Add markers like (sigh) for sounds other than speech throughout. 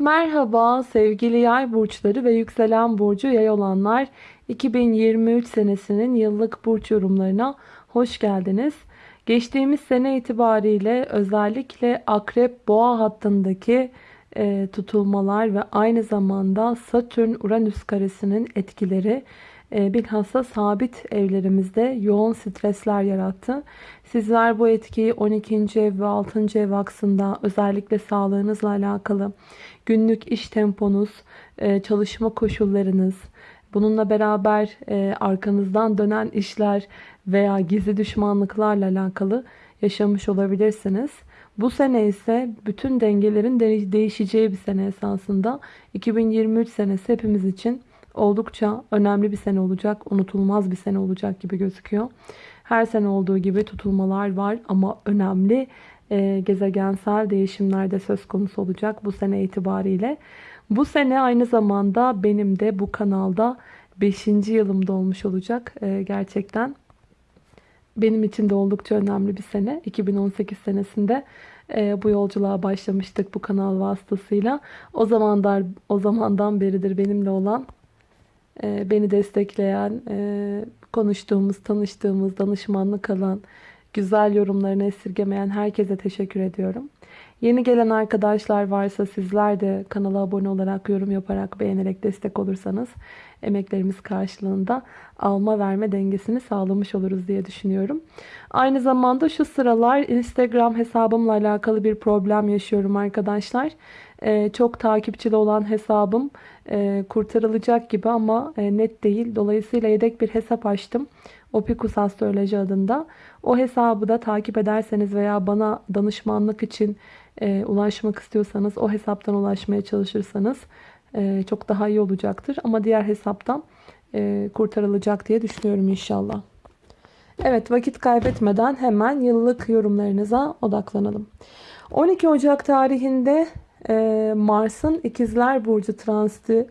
Merhaba sevgili yay burçları ve yükselen burcu yay olanlar 2023 senesinin yıllık burç yorumlarına hoş geldiniz. Geçtiğimiz sene itibariyle özellikle akrep boğa hattındaki e, tutulmalar ve aynı zamanda Satürn Uranüs karesinin etkileri bilhassa sabit evlerimizde yoğun stresler yarattı. Sizler bu etkiyi 12. ev ve 6. ev aksında özellikle sağlığınızla alakalı günlük iş temponuz, e, çalışma koşullarınız, bununla beraber e, arkanızdan dönen işler veya gizli düşmanlıklarla alakalı yaşamış olabilirsiniz. Bu sene ise bütün dengelerin değişeceği bir sene esasında. 2023 senesi hepimiz için oldukça önemli bir sene olacak, unutulmaz bir sene olacak gibi gözüküyor. Her sene olduğu gibi tutulmalar var ama önemli e, gezegensel değişimler de söz konusu olacak bu sene itibariyle. Bu sene aynı zamanda benim de bu kanalda 5. yılım olmuş olacak e, gerçekten. Benim için de oldukça önemli bir sene. 2018 senesinde e, bu yolculuğa başlamıştık bu kanal vasıtasıyla. O zamanlar o zamandan beridir benimle olan beni destekleyen, e, konuştuğumuz, tanıştığımız, danışmanlık alan, güzel yorumlarını esirgemeyen herkese teşekkür ediyorum. Yeni gelen arkadaşlar varsa sizler de kanala abone olarak, yorum yaparak, beğenerek destek olursanız emeklerimiz karşılığında alma verme dengesini sağlamış oluruz diye düşünüyorum. Aynı zamanda şu sıralar Instagram hesabımla alakalı bir problem yaşıyorum arkadaşlar. Ee, çok takipçili olan hesabım e, kurtarılacak gibi ama e, net değil. Dolayısıyla yedek bir hesap açtım. Opikus Astroloji adında. O hesabı da takip ederseniz veya bana danışmanlık için e, ulaşmak istiyorsanız o hesaptan ulaşmaya çalışırsanız çok daha iyi olacaktır. Ama diğer hesaptan kurtarılacak diye düşünüyorum inşallah. Evet vakit kaybetmeden hemen yıllık yorumlarınıza odaklanalım. 12 Ocak tarihinde e, Mars'ın ikizler Burcu transiti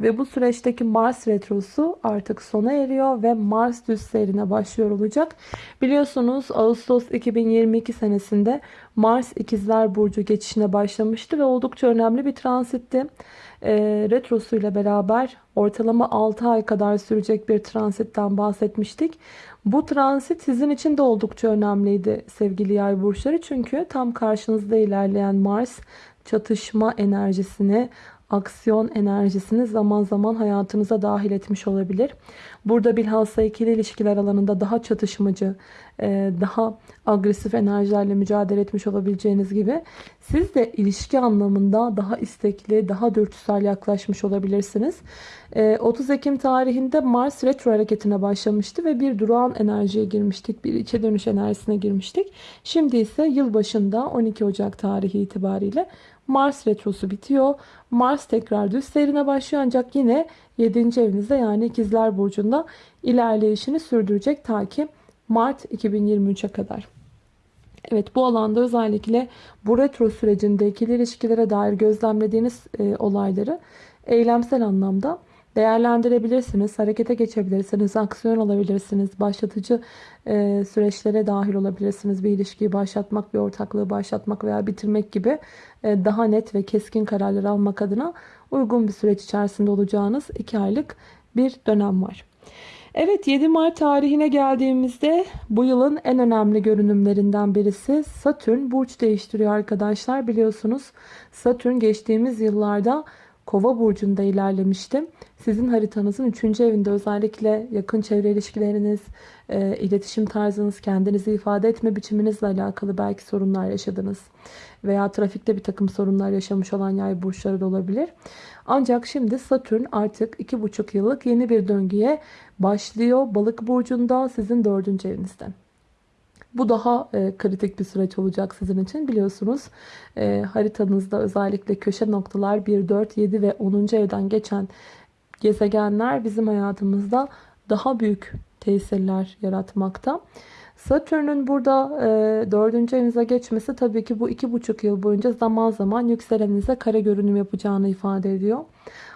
ve bu süreçteki Mars retrosu artık sona eriyor ve Mars düz seyrine başlıyor olacak. Biliyorsunuz Ağustos 2022 senesinde Mars ikizler burcu geçişine başlamıştı ve oldukça önemli bir transitti. E, retrosu ile beraber ortalama 6 ay kadar sürecek bir transitten bahsetmiştik. Bu transit sizin için de oldukça önemliydi sevgili yay burçları. Çünkü tam karşınızda ilerleyen Mars çatışma enerjisini aksiyon enerjisini zaman zaman hayatınıza dahil etmiş olabilir. Burada bilhassa ikili ilişkiler alanında daha çatışmacı, e, daha agresif enerjilerle mücadele etmiş olabileceğiniz gibi siz de ilişki anlamında daha istekli, daha dürtüsel yaklaşmış olabilirsiniz. 30 e, Ekim tarihinde Mars retro hareketine başlamıştı ve bir durağan enerjiye girmiştik. Bir içe dönüş enerjisine girmiştik. Şimdi ise yılbaşında 12 Ocak tarihi itibariyle Mars retrosu bitiyor. Mars tekrar düz seyrine başlıyor ancak yine 7. evinizde yani ikizler burcunda ilerleyişini sürdürecek ta ki Mart 2023'e kadar. Evet bu alanda özellikle bu retro sürecinde ikili ilişkilere dair gözlemlediğiniz e, olayları eylemsel anlamda değerlendirebilirsiniz. Harekete geçebilirsiniz. Aksiyon alabilirsiniz. Başlatıcı e, süreçlere dahil olabilirsiniz. Bir ilişkiyi başlatmak, bir ortaklığı başlatmak veya bitirmek gibi e, daha net ve keskin kararlar almak adına uygun bir süreç içerisinde olacağınız 2 aylık bir dönem var. Evet 7 Mart tarihine geldiğimizde bu yılın en önemli görünümlerinden birisi Satürn burç değiştiriyor arkadaşlar. Biliyorsunuz Satürn geçtiğimiz yıllarda Kova burcunda ilerlemişti. Sizin haritanızın 3. evinde özellikle yakın çevre ilişkileriniz, e, iletişim tarzınız, kendinizi ifade etme biçiminizle alakalı belki sorunlar yaşadınız. Veya trafikte bir takım sorunlar yaşamış olan yay burçları da olabilir. Ancak şimdi Satürn artık 2,5 yıllık yeni bir döngüye başlıyor. Balık burcunda sizin 4. evinizde. Bu daha e, kritik bir süreç olacak sizin için. Biliyorsunuz e, haritanızda özellikle köşe noktalar 1, 4, 7 ve 10. evden geçen gezegenler bizim hayatımızda daha büyük tesirler yaratmakta. Satürn'ün burada e, 4. evinize geçmesi tabii ki bu 2,5 yıl boyunca zaman zaman yükseleninize kare görünüm yapacağını ifade ediyor.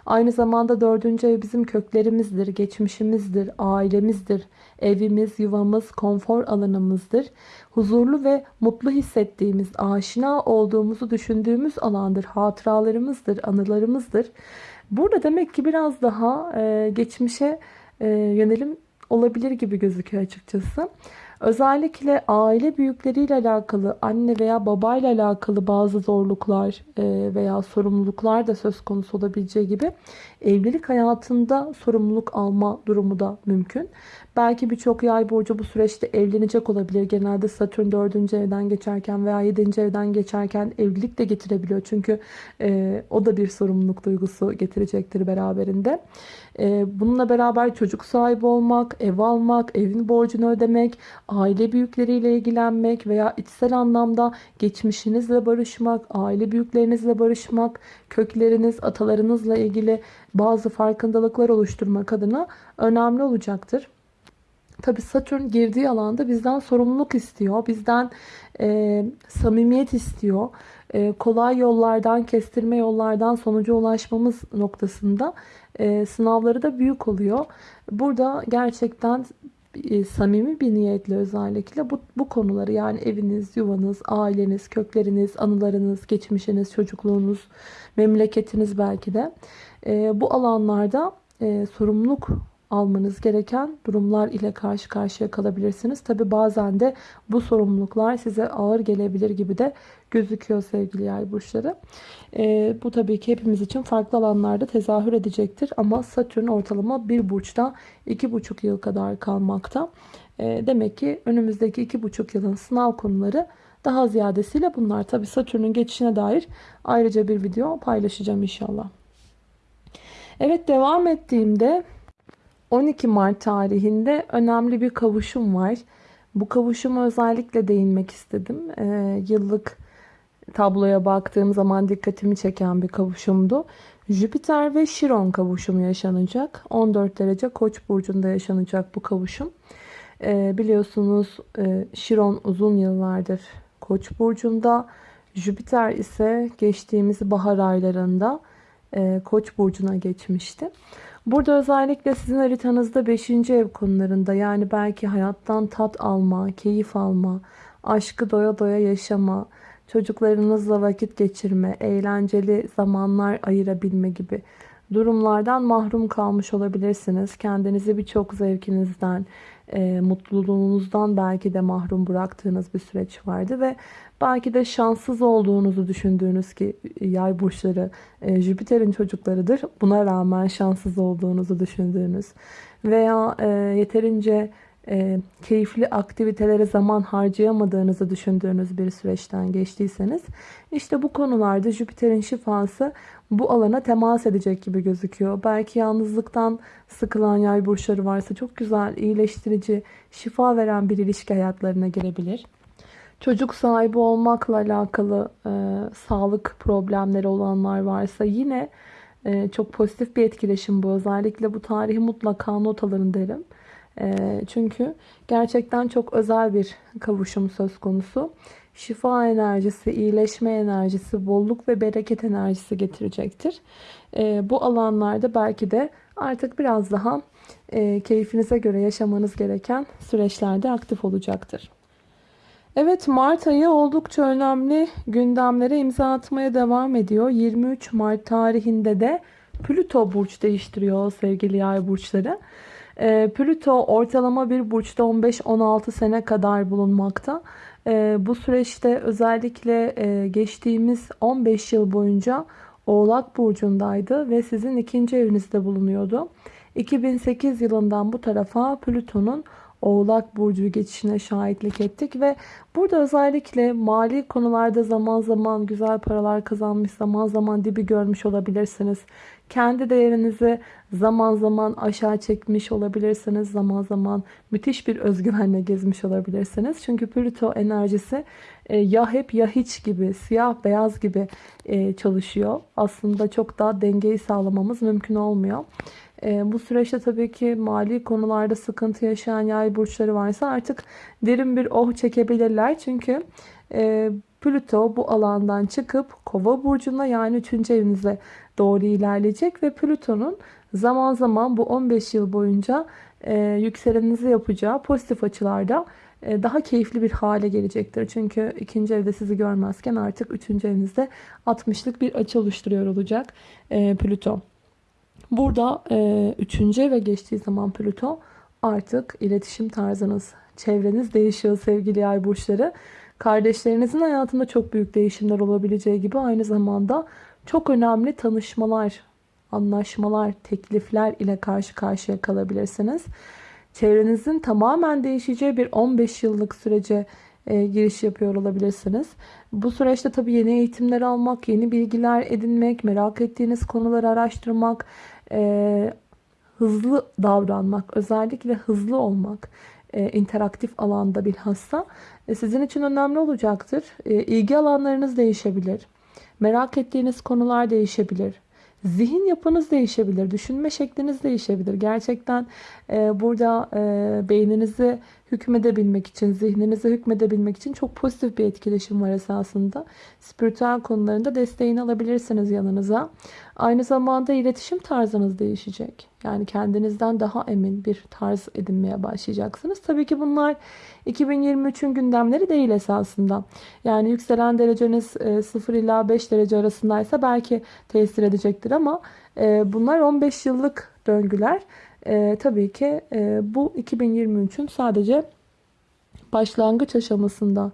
Aynı zamanda 4. ev bizim köklerimizdir, geçmişimizdir, ailemizdir, evimiz, yuvamız, konfor alanımızdır. Huzurlu ve mutlu hissettiğimiz, aşina olduğumuzu düşündüğümüz alandır, hatıralarımızdır, anılarımızdır. Burada demek ki biraz daha e, geçmişe e, yönelim olabilir gibi gözüküyor açıkçası. Özellikle aile büyükleriyle alakalı, anne veya babayla alakalı bazı zorluklar e, veya sorumluluklar da söz konusu olabileceği gibi evlilik hayatında sorumluluk alma durumu da mümkün. Belki birçok yay burcu bu süreçte evlenecek olabilir. Genelde Satürn 4. evden geçerken veya 7. evden geçerken evlilik de getirebiliyor. Çünkü e, o da bir sorumluluk duygusu getirecektir beraberinde. E, bununla beraber çocuk sahibi olmak, ev almak, evin borcunu ödemek, aile büyükleriyle ilgilenmek veya içsel anlamda geçmişinizle barışmak, aile büyüklerinizle barışmak, kökleriniz, atalarınızla ilgili bazı farkındalıklar oluşturmak adına önemli olacaktır. Tabi Satürn girdiği alanda bizden sorumluluk istiyor. Bizden e, samimiyet istiyor. E, kolay yollardan, kestirme yollardan sonuca ulaşmamız noktasında e, sınavları da büyük oluyor. Burada gerçekten e, samimi bir niyetle özellikle bu, bu konuları yani eviniz, yuvanız, aileniz, kökleriniz, anılarınız, geçmişiniz, çocukluğunuz, memleketiniz belki de e, bu alanlarda e, sorumluluk almanız gereken durumlar ile karşı karşıya kalabilirsiniz. Tabi bazen de bu sorumluluklar size ağır gelebilir gibi de gözüküyor sevgili yay burçları. Ee, bu tabii ki hepimiz için farklı alanlarda tezahür edecektir. Ama Satürn ortalama bir burçta iki buçuk yıl kadar kalmakta. Ee, demek ki önümüzdeki iki buçuk yılın sınav konuları daha ziyadesiyle bunlar. Tabi Satürn'ün geçişine dair ayrıca bir video paylaşacağım inşallah. Evet devam ettiğimde 12 Mart tarihinde önemli bir kavuşum var. Bu kavuşuma özellikle değinmek istedim. Ee, yıllık tabloya baktığım zaman dikkatimi çeken bir kavuşumdu. Jüpiter ve Şiron kavuşumu yaşanacak. 14 derece Koç burcunda yaşanacak bu kavuşum. Ee, biliyorsunuz e, Şiron uzun yıllardır Koç burcunda. Jüpiter ise geçtiğimiz bahar aylarında e, Koç burcuna geçmişti. Burada özellikle sizin haritanızda 5. ev konularında yani belki hayattan tat alma, keyif alma, aşkı doya doya yaşama, çocuklarınızla vakit geçirme, eğlenceli zamanlar ayırabilme gibi durumlardan mahrum kalmış olabilirsiniz. Kendinizi birçok zevkinizden, e, mutluluğunuzdan belki de mahrum bıraktığınız bir süreç vardı ve belki de şanssız olduğunuzu düşündüğünüz ki yay burçları e, Jüpiter'in çocuklarıdır. Buna rağmen şanssız olduğunuzu düşündüğünüz veya e, yeterince e, keyifli aktivitelere zaman harcayamadığınızı düşündüğünüz bir süreçten geçtiyseniz işte bu konularda Jüpiter'in şifası bu alana temas edecek gibi gözüküyor. Belki yalnızlıktan sıkılan yay burçları varsa çok güzel, iyileştirici, şifa veren bir ilişki hayatlarına girebilir. Çocuk sahibi olmakla alakalı e, sağlık problemleri olanlar varsa yine e, çok pozitif bir etkileşim bu. Özellikle bu tarihi mutlaka not alın derim. E, çünkü gerçekten çok özel bir kavuşum söz konusu. Şifa enerjisi, iyileşme enerjisi, bolluk ve bereket enerjisi getirecektir. E, bu alanlarda belki de artık biraz daha e, keyfinize göre yaşamanız gereken süreçlerde aktif olacaktır. Evet Mart ayı oldukça önemli gündemlere imza atmaya devam ediyor. 23 Mart tarihinde de Plüto burç değiştiriyor sevgili yay burçları. E, Plüto ortalama bir burçta 15-16 sene kadar bulunmakta. E, bu süreçte özellikle e, geçtiğimiz 15 yıl boyunca Oğlak burcundaydı ve sizin ikinci evinizde bulunuyordu. 2008 yılından bu tarafa Plüton'un Oğlak Burcu geçişine şahitlik ettik ve burada özellikle mali konularda zaman zaman güzel paralar kazanmış, zaman zaman dibi görmüş olabilirsiniz. Kendi değerinizi zaman zaman aşağı çekmiş olabilirsiniz. Zaman zaman müthiş bir özgüvenle gezmiş olabilirsiniz. Çünkü Plüto enerjisi e, ya hep ya hiç gibi, siyah beyaz gibi e, çalışıyor. Aslında çok daha dengeyi sağlamamız mümkün olmuyor. E, bu süreçte tabii ki mali konularda sıkıntı yaşayan yay burçları varsa artık derin bir oh çekebilirler. Çünkü Plüto bu alandan çıkıp kova burcuna yani 3. evinize doğru ilerleyecek ve Plüton'un zaman zaman bu 15 yıl boyunca e, yükselenizi yapacağı pozitif açılarda e, daha keyifli bir hale gelecektir. Çünkü ikinci evde sizi görmezken artık üçüncü evinizde 60'lık bir açı oluşturuyor olacak e, Plüto. Burada e, üçüncü eve geçtiği zaman Plüto artık iletişim tarzınız, çevreniz değişiyor sevgili yay burçları. Kardeşlerinizin hayatında çok büyük değişimler olabileceği gibi aynı zamanda çok önemli tanışmalar, anlaşmalar, teklifler ile karşı karşıya kalabilirsiniz. Çevrenizin tamamen değişeceği bir 15 yıllık sürece e, giriş yapıyor olabilirsiniz. Bu süreçte tabii yeni eğitimler almak, yeni bilgiler edinmek, merak ettiğiniz konuları araştırmak, e, hızlı davranmak, özellikle hızlı olmak, e, interaktif alanda bilhassa e, sizin için önemli olacaktır. E, ilgi alanlarınız değişebilir. Merak ettiğiniz konular değişebilir. Zihin yapınız değişebilir. Düşünme şekliniz değişebilir. Gerçekten e, burada e, beyninizi hükmedebilmek için, zihninize hükmedebilmek için çok pozitif bir etkileşim var esasında. Spiritüel konularında desteğini alabilirsiniz yanınıza. Aynı zamanda iletişim tarzınız değişecek. Yani kendinizden daha emin bir tarz edinmeye başlayacaksınız. Tabii ki bunlar 2023'ün gündemleri değil esasında. Yani yükselen dereceniz 0 e, ila 5 derece arasındaysa belki tesir edecektir ama e, bunlar 15 yıllık döngüler. E, tabii ki e, bu 2023'ün sadece başlangıç aşamasında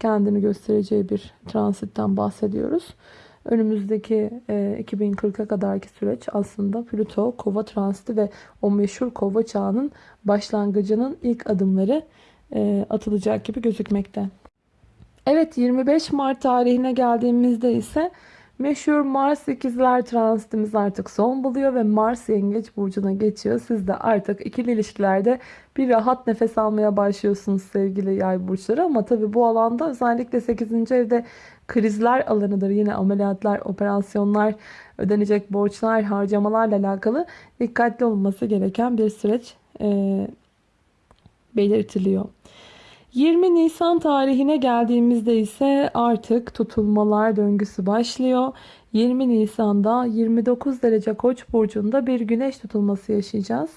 kendini göstereceği bir transitten bahsediyoruz. Önümüzdeki e, 2040'a kadarki süreç aslında Plüto kova transiti ve o meşhur kova çağının başlangıcının ilk adımları e, atılacak gibi gözükmekte. Evet 25 Mart tarihine geldiğimizde ise Meşhur Mars ikizler transitimiz artık son buluyor ve Mars yengeç burcuna geçiyor. Siz de artık ikili ilişkilerde bir rahat nefes almaya başlıyorsunuz sevgili yay burçları. Ama tabi bu alanda özellikle 8. evde krizler alanıdır. Yine ameliyatlar, operasyonlar, ödenecek borçlar, harcamalarla alakalı dikkatli olması gereken bir süreç e, belirtiliyor. 20 Nisan tarihine geldiğimizde ise artık tutulmalar döngüsü başlıyor. 20 Nisan'da 29 derece Koç burcunda bir güneş tutulması yaşayacağız.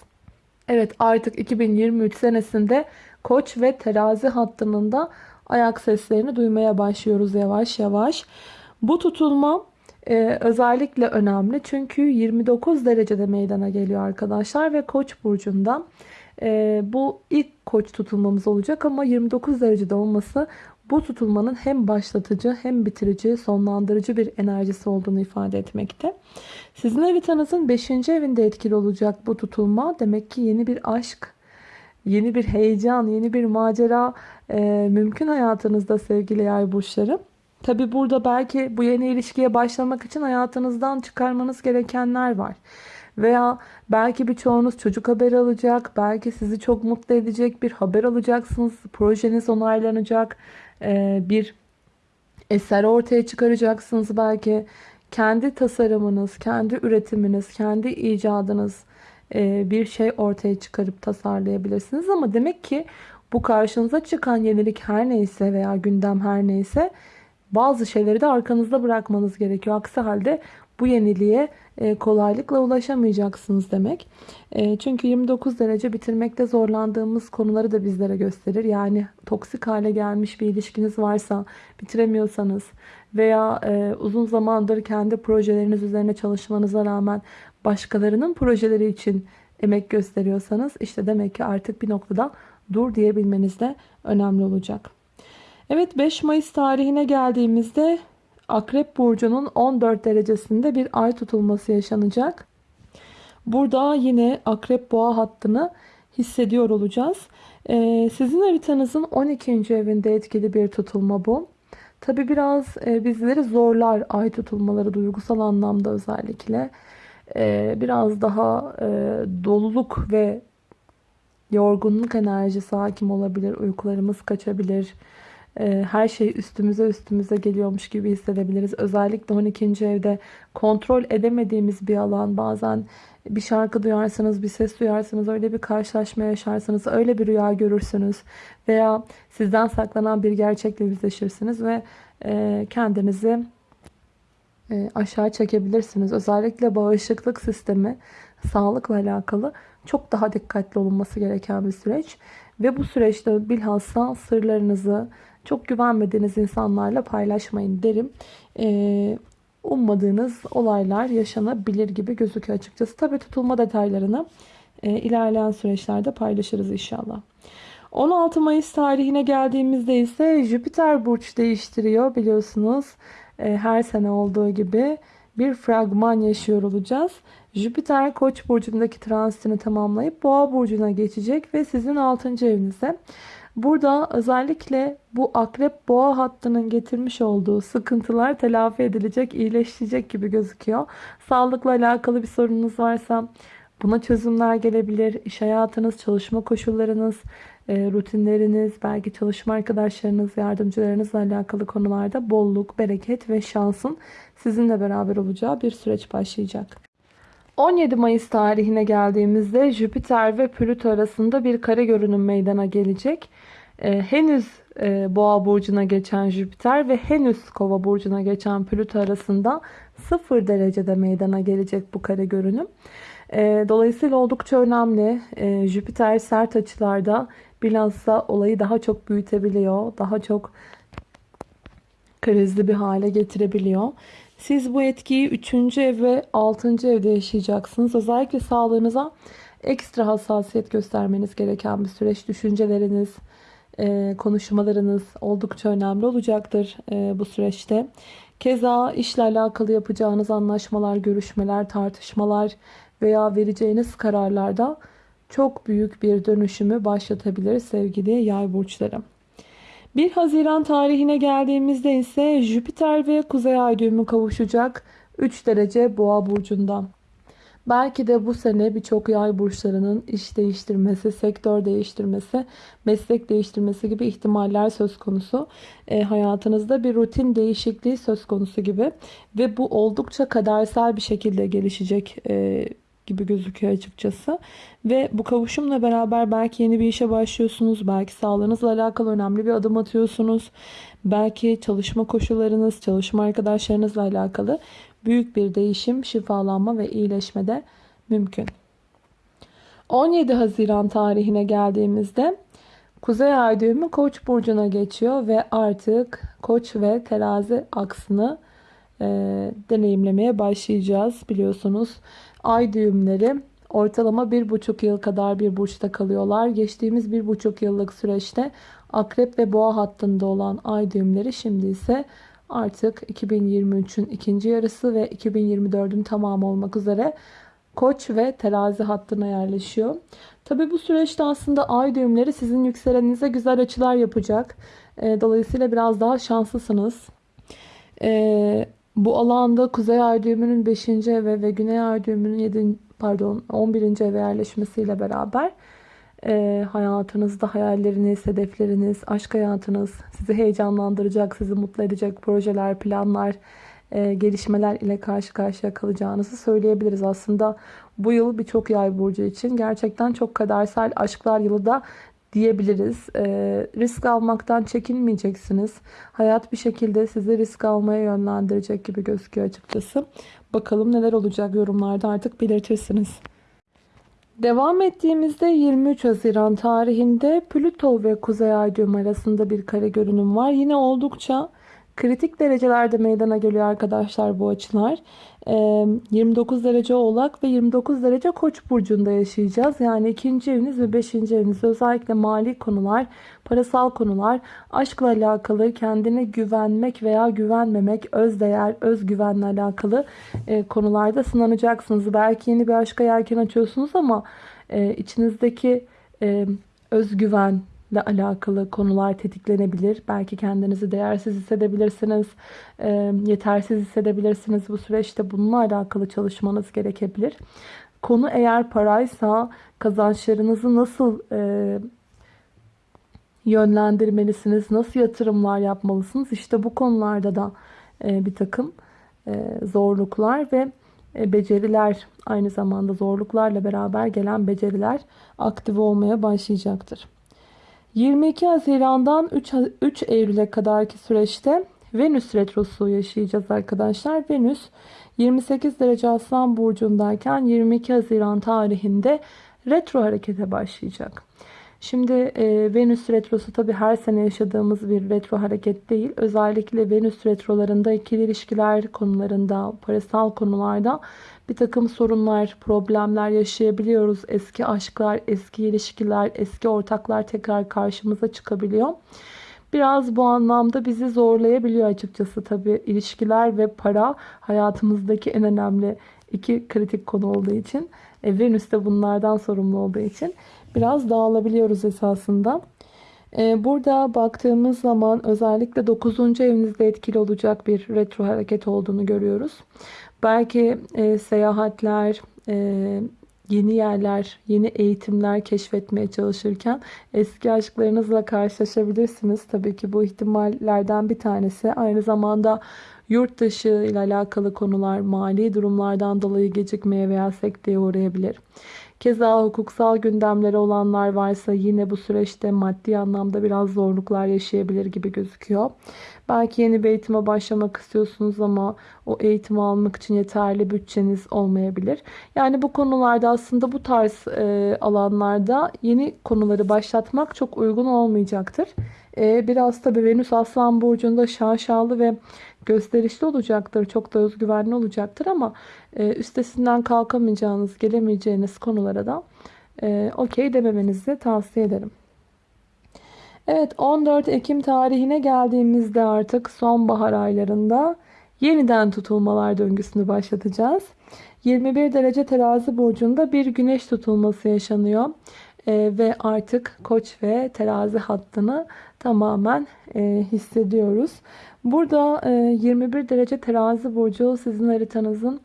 Evet artık 2023 senesinde Koç ve Terazi hattının da ayak seslerini duymaya başlıyoruz yavaş yavaş. Bu tutulma e, özellikle önemli çünkü 29 derecede meydana geliyor arkadaşlar ve Koç burcunda e, bu ilk koç tutulmamız olacak ama 29 derecede olması bu tutulmanın hem başlatıcı hem bitirici, sonlandırıcı bir enerjisi olduğunu ifade etmekte. Sizin haritanızın 5. evinde etkili olacak bu tutulma. Demek ki yeni bir aşk, yeni bir heyecan, yeni bir macera e, mümkün hayatınızda sevgili yay burçları. Tabi burada belki bu yeni ilişkiye başlamak için hayatınızdan çıkarmanız gerekenler var. Veya belki birçoğunuz çocuk haberi alacak. Belki sizi çok mutlu edecek bir haber alacaksınız. Projeniz onaylanacak. Ee, bir eser ortaya çıkaracaksınız belki. Kendi tasarımınız, kendi üretiminiz, kendi icadınız e, bir şey ortaya çıkarıp tasarlayabilirsiniz. Ama demek ki bu karşınıza çıkan yenilik her neyse veya gündem her neyse bazı şeyleri de arkanızda bırakmanız gerekiyor. Aksi halde bu yeniliğe e, kolaylıkla ulaşamayacaksınız demek. E, çünkü 29 derece bitirmekte zorlandığımız konuları da bizlere gösterir. Yani toksik hale gelmiş bir ilişkiniz varsa bitiremiyorsanız veya e, uzun zamandır kendi projeleriniz üzerine çalışmanıza rağmen başkalarının projeleri için emek gösteriyorsanız işte demek ki artık bir noktada dur diyebilmeniz de önemli olacak. Evet 5 Mayıs tarihine geldiğimizde Akrep Burcu'nun 14 derecesinde bir ay tutulması yaşanacak. Burada yine Akrep Boğa hattını hissediyor olacağız. Ee, sizin haritanızın 12. evinde etkili bir tutulma bu. Tabi biraz e, bizleri zorlar ay tutulmaları duygusal anlamda özellikle. Ee, biraz daha e, doluluk ve yorgunluk enerjisi hakim olabilir. Uykularımız kaçabilir e, her şey üstümüze üstümüze geliyormuş gibi hissedebiliriz. Özellikle 12. evde kontrol edemediğimiz bir alan bazen bir şarkı duyarsınız, bir ses duyarsınız, öyle bir karşılaşma yaşarsınız, öyle bir rüya görürsünüz veya sizden saklanan bir gerçekle yüzleşirsiniz ve e, kendinizi e, aşağı çekebilirsiniz. Özellikle bağışıklık sistemi, sağlıkla alakalı çok daha dikkatli olunması gereken bir süreç. Ve bu süreçte bilhassa sırlarınızı çok güvenmediğiniz insanlarla paylaşmayın derim. Ee, ummadığınız olaylar yaşanabilir gibi gözüküyor açıkçası. Tabi tutulma detaylarını e, ilerleyen süreçlerde paylaşırız inşallah. 16 Mayıs tarihine geldiğimizde ise Jüpiter burç değiştiriyor biliyorsunuz. E, her sene olduğu gibi bir fragman yaşıyor olacağız. Jüpiter Koç burcundaki transitini tamamlayıp Boğa burcuna geçecek ve sizin 6. evinize. Burada özellikle bu akrep boğa hattının getirmiş olduğu sıkıntılar telafi edilecek, iyileşecek gibi gözüküyor. Sağlıkla alakalı bir sorununuz varsa buna çözümler gelebilir. İş hayatınız, çalışma koşullarınız, e, rutinleriniz, belki çalışma arkadaşlarınız, yardımcılarınızla alakalı konularda bolluk, bereket ve şansın sizinle beraber olacağı bir süreç başlayacak. 17 Mayıs tarihine geldiğimizde Jüpiter ve Plüto arasında bir kare görünüm meydana gelecek. Ee, henüz e, Boğa burcuna geçen Jüpiter ve henüz Kova burcuna geçen Plüto arasında 0 derecede meydana gelecek bu kare görünüm. Ee, dolayısıyla oldukça önemli. Ee, Jüpiter sert açılarda bilhassa olayı daha çok büyütebiliyor. Daha çok krizli bir hale getirebiliyor. Siz bu etkiyi 3. ev ve 6. evde yaşayacaksınız. Özellikle sağlığınıza ekstra hassasiyet göstermeniz gereken bir süreç. Düşünceleriniz, e, konuşmalarınız oldukça önemli olacaktır e, bu süreçte. Keza işle alakalı yapacağınız anlaşmalar, görüşmeler, tartışmalar veya vereceğiniz kararlarda çok büyük bir dönüşümü başlatabilir sevgili yay burçları. 1 Haziran tarihine geldiğimizde ise Jüpiter ve Kuzey Ay düğümü kavuşacak 3 derece Boğa burcunda. Belki de bu sene birçok yay burçlarının iş değiştirmesi, sektör değiştirmesi, meslek değiştirmesi gibi ihtimaller söz konusu. E, hayatınızda bir rutin değişikliği söz konusu gibi ve bu oldukça kadersel bir şekilde gelişecek e, gibi gözüküyor açıkçası. Ve bu kavuşumla beraber belki yeni bir işe başlıyorsunuz. Belki sağlığınızla alakalı önemli bir adım atıyorsunuz. Belki çalışma koşullarınız, çalışma arkadaşlarınızla alakalı büyük bir değişim, şifalanma ve iyileşme de mümkün. 17 Haziran tarihine geldiğimizde Kuzey Ay düğümü Koç burcuna geçiyor ve artık Koç ve Terazi aksını e, deneyimlemeye başlayacağız biliyorsunuz. Ay düğümleri ortalama bir buçuk yıl kadar bir burçta kalıyorlar. Geçtiğimiz bir buçuk yıllık süreçte akrep ve boğa hattında olan ay düğümleri şimdi ise artık 2023'ün ikinci yarısı ve 2024'ün tamamı olmak üzere koç ve terazi hattına yerleşiyor. Tabi bu süreçte aslında ay düğümleri sizin yükselenize güzel açılar yapacak. Dolayısıyla biraz daha şanslısınız. Ee, bu alanda Kuzey Ay düğümünün 5. eve ve Güney Ay düğümünün 7. pardon 11. eve yerleşmesiyle beraber e, hayatınızda hayalleriniz, hedefleriniz, aşk hayatınız sizi heyecanlandıracak, sizi mutlu edecek projeler, planlar, e, gelişmeler ile karşı karşıya kalacağınızı söyleyebiliriz. Aslında bu yıl birçok yay burcu için gerçekten çok kadersel aşklar yılı da diyebiliriz. E, risk almaktan çekinmeyeceksiniz. Hayat bir şekilde sizi risk almaya yönlendirecek gibi gözüküyor açıkçası. Bakalım neler olacak yorumlarda artık belirtirsiniz. Devam ettiğimizde 23 Haziran tarihinde Plüto ve Kuzey Ay arasında bir kare görünüm var. Yine oldukça kritik derecelerde meydana geliyor arkadaşlar bu açılar. 29 derece oğlak ve 29 derece koç burcunda yaşayacağız. Yani ikinci eviniz ve beşinci eviniz özellikle mali konular, parasal konular, aşkla alakalı kendine güvenmek veya güvenmemek, özdeğer, özgüvenle alakalı e, konularda sınanacaksınız. Belki yeni bir aşka yelken açıyorsunuz ama e, içinizdeki e, özgüven, ile alakalı konular tetiklenebilir. Belki kendinizi değersiz hissedebilirsiniz, e, yetersiz hissedebilirsiniz. Bu süreçte bununla alakalı çalışmanız gerekebilir. Konu eğer paraysa kazançlarınızı nasıl e, yönlendirmelisiniz? Nasıl yatırımlar yapmalısınız? İşte bu konularda da e, bir takım e, zorluklar ve e, beceriler aynı zamanda zorluklarla beraber gelen beceriler aktif olmaya başlayacaktır. 22 Haziran'dan 3, 3 Eylül'e kadarki süreçte Venüs retrosu yaşayacağız arkadaşlar. Venüs 28 derece Aslan burcundayken 22 Haziran tarihinde retro harekete başlayacak. Şimdi e, Venüs retrosu tabi her sene yaşadığımız bir retro hareket değil. Özellikle Venüs retrolarında ikili ilişkiler konularında, parasal konularda bir takım sorunlar, problemler yaşayabiliyoruz. Eski aşklar, eski ilişkiler, eski ortaklar tekrar karşımıza çıkabiliyor. Biraz bu anlamda bizi zorlayabiliyor açıkçası tabi ilişkiler ve para hayatımızdaki en önemli iki kritik konu olduğu için. E, Venüs de bunlardan sorumlu olduğu için biraz dağılabiliyoruz esasında. E, burada baktığımız zaman özellikle 9. evinizde etkili olacak bir retro hareket olduğunu görüyoruz. Belki e, seyahatler, e, yeni yerler, yeni eğitimler keşfetmeye çalışırken eski aşklarınızla karşılaşabilirsiniz. Tabii ki bu ihtimallerden bir tanesi. Aynı zamanda yurt dışı ile alakalı konular mali durumlardan dolayı gecikmeye veya sekteye uğrayabilir. Keza hukuksal gündemleri olanlar varsa yine bu süreçte maddi anlamda biraz zorluklar yaşayabilir gibi gözüküyor. Belki yeni bir eğitime başlamak istiyorsunuz ama o eğitimi almak için yeterli bütçeniz olmayabilir. Yani bu konularda aslında bu tarz e, alanlarda yeni konuları başlatmak çok uygun olmayacaktır. E, biraz tabii Venüs Aslan Burcu'nda şaşalı ve gösterişli olacaktır. Çok da özgüvenli olacaktır ama e, üstesinden kalkamayacağınız, gelemeyeceğiniz konulara da e, okey dememenizi tavsiye ederim. Evet 14 Ekim tarihine geldiğimizde artık sonbahar aylarında yeniden tutulmalar döngüsünü başlatacağız. 21 derece terazi burcunda bir güneş tutulması yaşanıyor. Ee, ve artık koç ve terazi hattını tamamen e, hissediyoruz. Burada e, 21 derece terazi burcu sizin haritanızın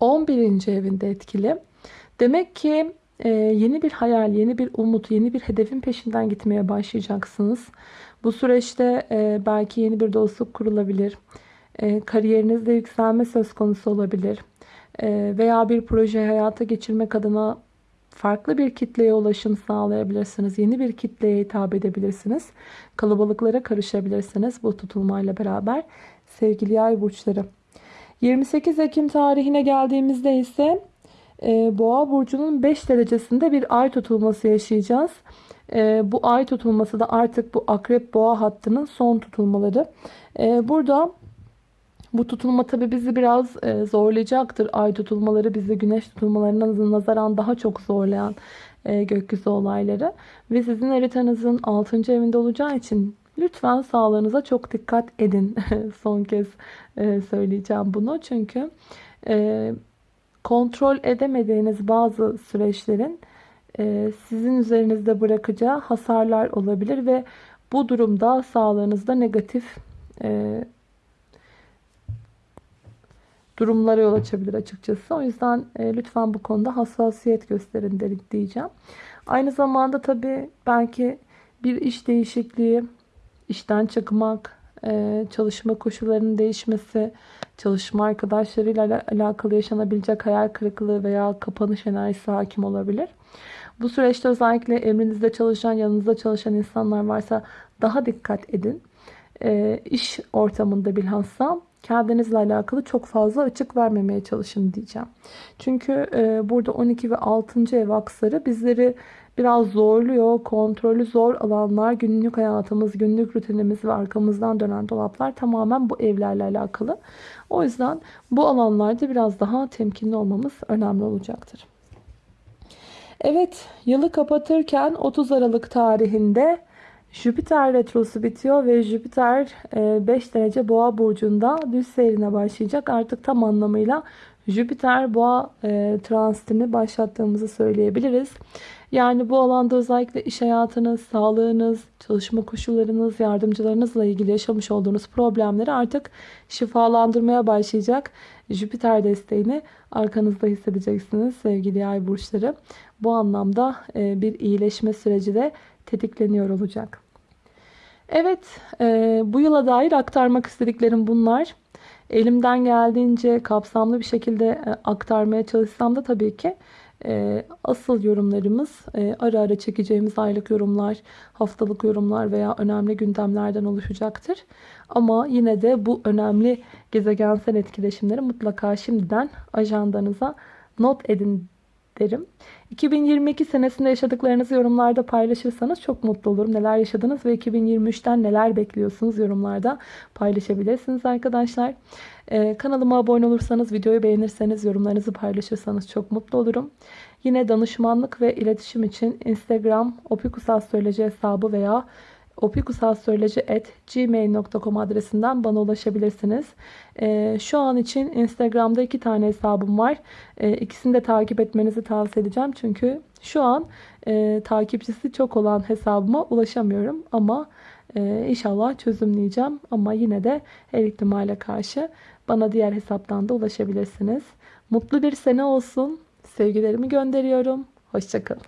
11. evinde etkili. Demek ki ee, yeni bir hayal, yeni bir umut, yeni bir hedefin peşinden gitmeye başlayacaksınız. Bu süreçte e, belki yeni bir dostluk kurulabilir. E, kariyerinizde yükselme söz konusu olabilir. E, veya bir proje hayata geçirmek adına farklı bir kitleye ulaşım sağlayabilirsiniz. Yeni bir kitleye hitap edebilirsiniz. Kalabalıklara karışabilirsiniz bu tutulmayla beraber. Sevgili yay burçları. 28 Ekim tarihine geldiğimizde ise e, Boğa burcunun 5 derecesinde bir ay tutulması yaşayacağız. E, bu ay tutulması da artık bu akrep boğa hattının son tutulmaları. E, burada bu tutulma tabi bizi biraz e, zorlayacaktır. Ay tutulmaları bizi güneş tutulmalarına nazaran daha çok zorlayan e, gökyüzü olayları. Ve sizin haritanızın 6. evinde olacağı için lütfen sağlığınıza çok dikkat edin. (laughs) Son kez e, söyleyeceğim bunu. Çünkü kontrol edemediğiniz bazı süreçlerin sizin üzerinizde bırakacağı hasarlar olabilir ve bu durumda sağlığınızda negatif durumlara yol açabilir açıkçası. O yüzden e, lütfen bu konuda hassasiyet gösterin diyeceğim. Aynı zamanda tabii belki bir iş değişikliği, işten çıkmak, ee, çalışma koşullarının değişmesi, çalışma arkadaşlarıyla alakalı yaşanabilecek hayal kırıklığı veya kapanış enerjisi hakim olabilir. Bu süreçte özellikle emrinizde çalışan, yanınızda çalışan insanlar varsa daha dikkat edin. E, iş ortamında bilhassa kendinizle alakalı çok fazla açık vermemeye çalışın diyeceğim. Çünkü e, burada 12 ve 6. ev aksları bizleri biraz zorluyor. Kontrolü zor alanlar, günlük hayatımız, günlük rutinimiz ve arkamızdan dönen dolaplar tamamen bu evlerle alakalı. O yüzden bu alanlarda biraz daha temkinli olmamız önemli olacaktır. Evet, yılı kapatırken 30 Aralık tarihinde Jüpiter retrosu bitiyor ve Jüpiter 5 e, derece boğa burcunda düz seyrine başlayacak. Artık tam anlamıyla Jüpiter boğa e, transitini başlattığımızı söyleyebiliriz. Yani bu alanda özellikle iş hayatınız, sağlığınız, çalışma koşullarınız, yardımcılarınızla ilgili yaşamış olduğunuz problemleri artık şifalandırmaya başlayacak. Jüpiter desteğini arkanızda hissedeceksiniz sevgili yay burçları. Bu anlamda e, bir iyileşme süreci de tetikleniyor olacak. Evet, e, bu yıla dair aktarmak istediklerim bunlar. Elimden geldiğince kapsamlı bir şekilde e, aktarmaya çalışsam da tabii ki e, asıl yorumlarımız e, ara ara çekeceğimiz aylık yorumlar, haftalık yorumlar veya önemli gündemlerden oluşacaktır. Ama yine de bu önemli gezegensel etkileşimleri mutlaka şimdiden ajandanıza not edin derim. 2022 senesinde yaşadıklarınızı yorumlarda paylaşırsanız çok mutlu olurum. Neler yaşadınız ve 2023'ten neler bekliyorsunuz yorumlarda paylaşabilirsiniz arkadaşlar. Ee, kanalıma abone olursanız, videoyu beğenirseniz, yorumlarınızı paylaşırsanız çok mutlu olurum. Yine danışmanlık ve iletişim için Instagram opikusastroloji hesabı veya opikusastroloji.gmail.com adresinden bana ulaşabilirsiniz. Ee, şu an için Instagram'da iki tane hesabım var. İkisini de takip etmenizi tavsiye edeceğim. Çünkü şu an e, takipçisi çok olan hesabıma ulaşamıyorum. Ama e, inşallah çözümleyeceğim. Ama yine de her ihtimale karşı bana diğer hesaptan da ulaşabilirsiniz. Mutlu bir sene olsun. Sevgilerimi gönderiyorum. Hoşçakalın.